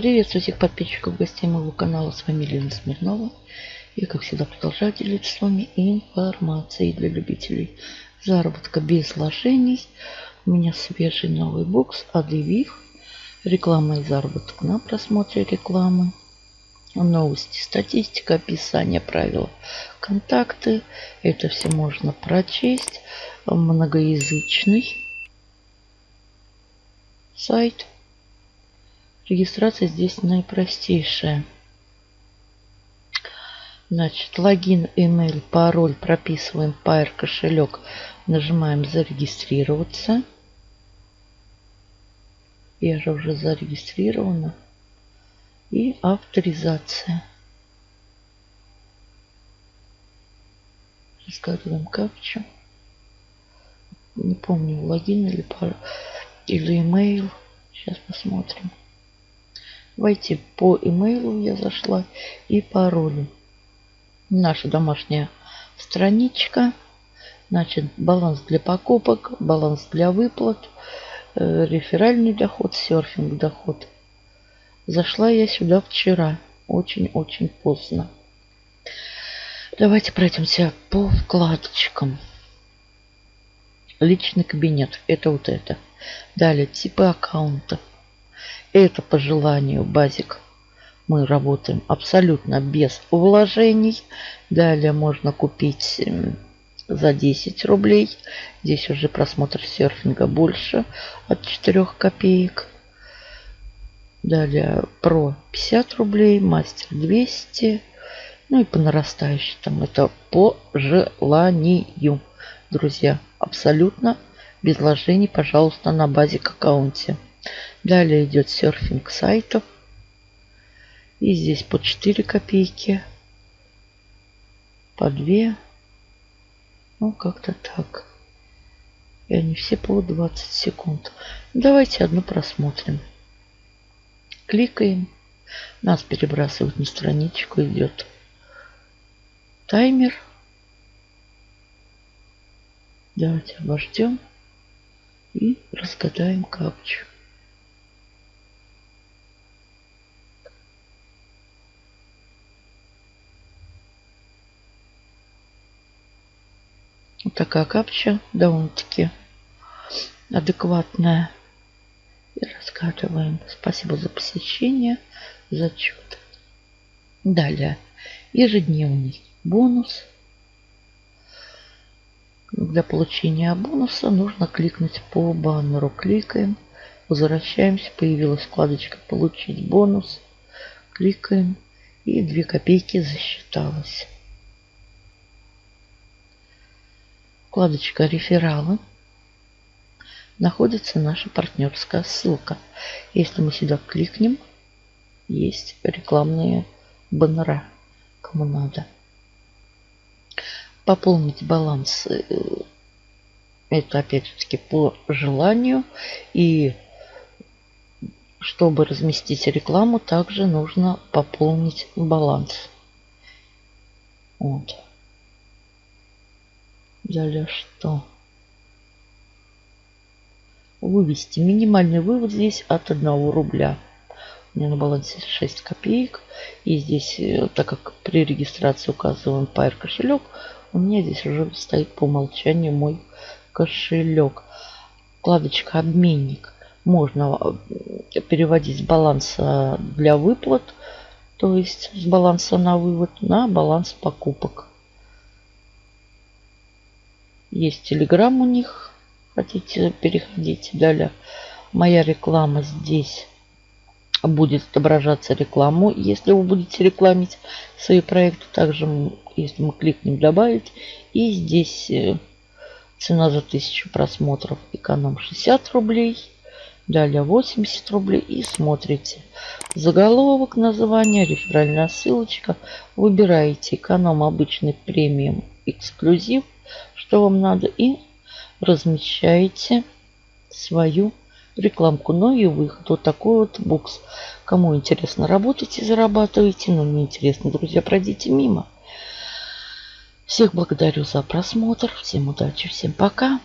Приветствую всех подписчиков, гостей моего канала. С вами Лена Смирнова. И, как всегда, продолжаю делиться с вами информацией для любителей заработка без вложений. У меня свежий новый бокс Адевив. Реклама и заработок на просмотре рекламы. Новости, статистика, описание, правила, контакты. Это все можно прочесть. Многоязычный сайт. Регистрация здесь наипростейшая. Значит, логин, email, пароль прописываем Pair кошелек. Нажимаем зарегистрироваться. Я же уже зарегистрирована. И авторизация. Разгадываем капчу. Не помню, логин или пароль или email. Сейчас посмотрим. Войти по имейлу я зашла и паролю. Наша домашняя страничка. Значит, баланс для покупок, баланс для выплат, э, реферальный доход, серфинг доход. Зашла я сюда вчера. Очень-очень поздно. Давайте пройдемся по вкладочкам. Личный кабинет. Это вот это. Далее типы аккаунта. Это по желанию базик. Мы работаем абсолютно без вложений. Далее можно купить за 10 рублей. Здесь уже просмотр серфинга больше от 4 копеек. Далее про 50 рублей, мастер 200. Ну и по нарастающей там это по желанию. Друзья, абсолютно без вложений, пожалуйста, на базик аккаунте. Далее идет серфинг сайтов. И здесь по 4 копейки. По 2. Ну, как-то так. И они все по 20 секунд. Давайте одну просмотрим. Кликаем. Нас перебрасывают на страничку. Идет таймер. Давайте обождем и разгадаем капчу. Вот такая капча довольно-таки адекватная. И разгадываем. Спасибо за посещение. Зачет. Далее. Ежедневный бонус. Для получения бонуса нужно кликнуть по баннеру. Кликаем. Возвращаемся. Появилась вкладочка «Получить бонус». Кликаем. И 2 копейки засчиталось. Вкладочка «Рефералы». Находится наша партнерская ссылка. Если мы сюда кликнем, есть рекламные баннера, кому надо. Пополнить баланс э, это опять-таки по желанию. И чтобы разместить рекламу, также нужно пополнить баланс. Вот. Далее что? Вывести. Минимальный вывод здесь от 1 рубля. У меня на балансе 6 копеек. И здесь, э, так как при регистрации указываем Pair кошелек, у меня здесь уже стоит по умолчанию мой кошелек. Вкладочка обменник. Можно э, переводить с баланса для выплат, то есть с баланса на вывод, на баланс покупок. Есть телеграм у них. Хотите, переходите. Далее моя реклама здесь будет отображаться рекламу, если вы будете рекламить свои проекты. Также, если мы кликнем добавить, и здесь э, цена за 1000 просмотров эконом 60 рублей, далее 80 рублей и смотрите. Заголовок, название, реферальная ссылочка. Выбираете эконом обычный премиум эксклюзив – что вам надо, и размещаете свою рекламку. Ну и выход. Вот такой вот бокс. Кому интересно, работайте, зарабатывайте. Но не интересно, друзья, пройдите мимо. Всех благодарю за просмотр. Всем удачи, всем пока.